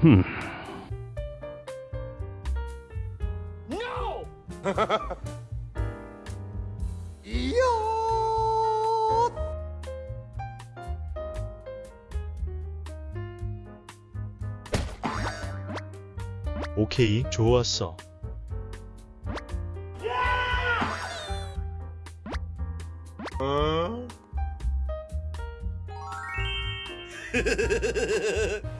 흠. 오케이, 좋았어.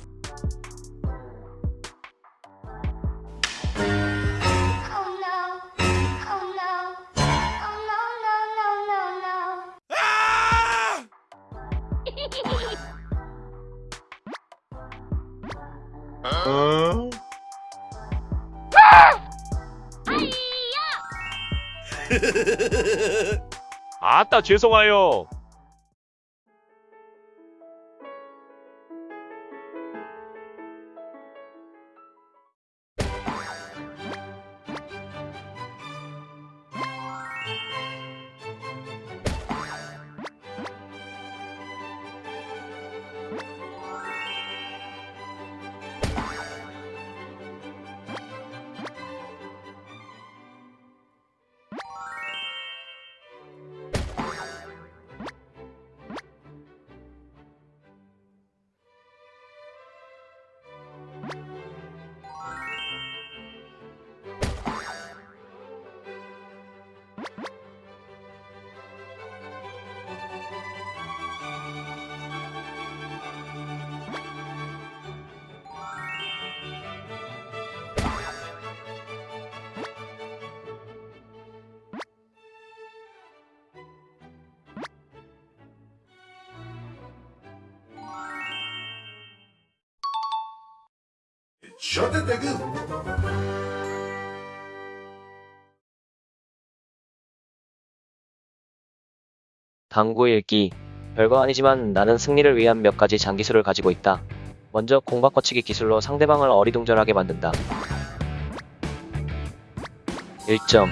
아따 죄송하요. Shut it again. 당구 읽기. 별거 아니지만 나는 승리를 위한 몇 가지 장기술을 가지고 있다. 먼저 공박 거치기 기술로 상대방을 어리둥절하게 만든다. 1점.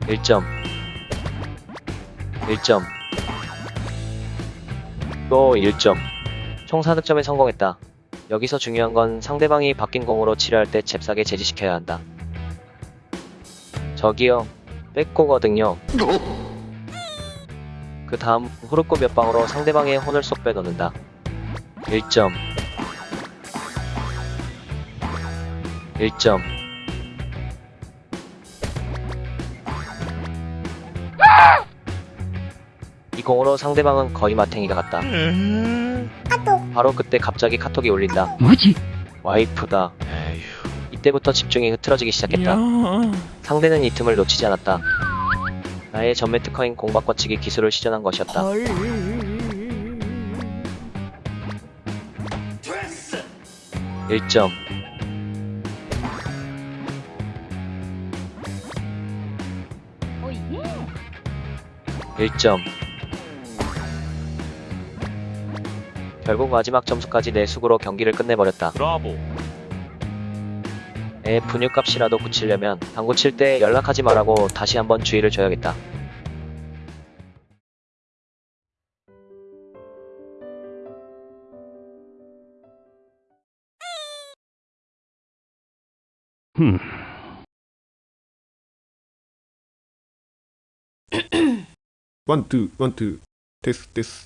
1점. 1점. 또 1점. 총 4득점에 성공했다. 여기서 중요한 건 상대방이 바뀐 공으로 치료할 때 잽싸게 제지시켜야 한다. 저기요, 뺏고거든요. 그 다음 후르코 몇 방으로 상대방의 혼을 쏙 빼놓는다. 1점. 1점. 이 공으로 상대방은 거의 마탱이가 같다. 바로 그때 갑자기 카톡이 울린다. 뭐지? 와이프다. 이때부터 집중이 흐트러지기 시작했다. 상대는 이 틈을 놓치지 않았다. 나의 전매 특허인 공박 거치기 기술을 시전한 것이었다. 일점 Oh yeah. 1점. 결국 마지막 점수까지 내 수고로 경기를 끝내버렸다. 브라보. 애 분유값이라도 붙이려면 당구 칠때 연락하지 말라고 다시 한번 주의를 줘야겠다. 흠. 원, 투, 원, 투, this, this. Smoke weed